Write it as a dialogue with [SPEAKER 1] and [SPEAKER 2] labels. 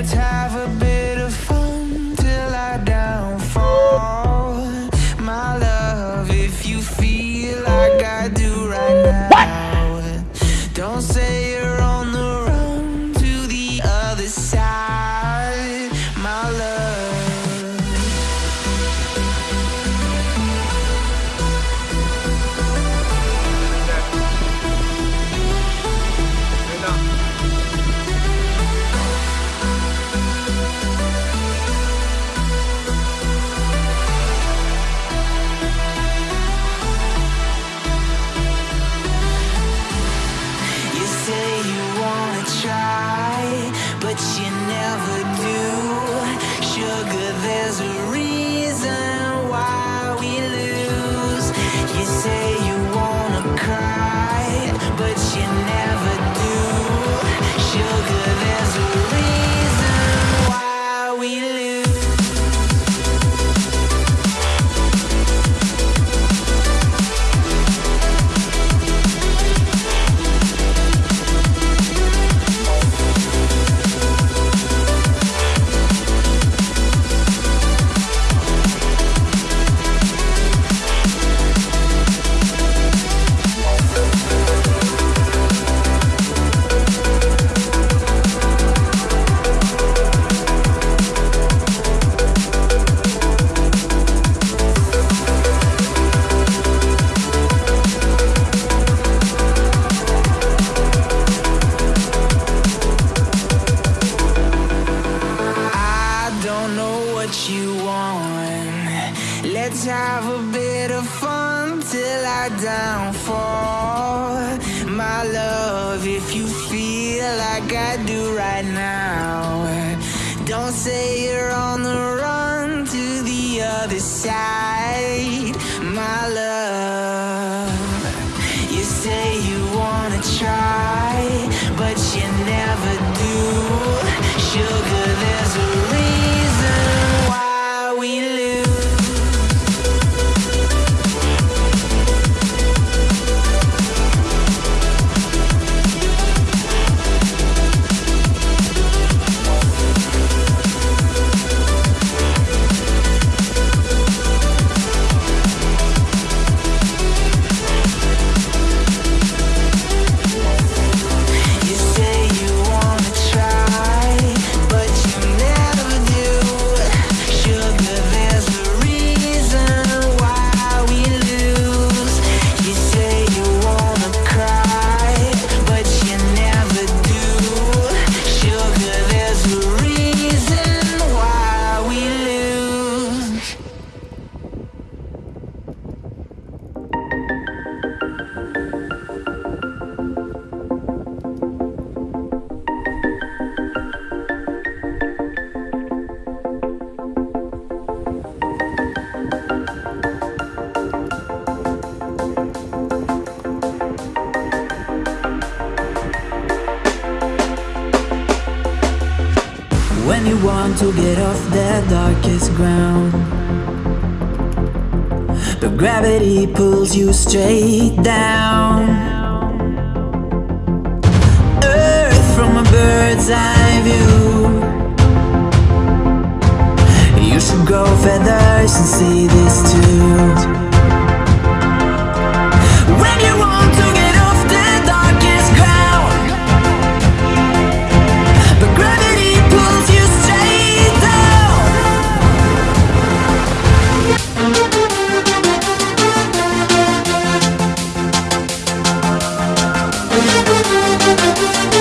[SPEAKER 1] Let's have you Let's have a bit of fun till I downfall. My love, if you feel like I do right now, don't say you're on the run to the other side. My love,
[SPEAKER 2] When you want to get off the darkest ground But gravity pulls you straight down. Earth from a bird's eye view. You should grow feathers and see this too Thank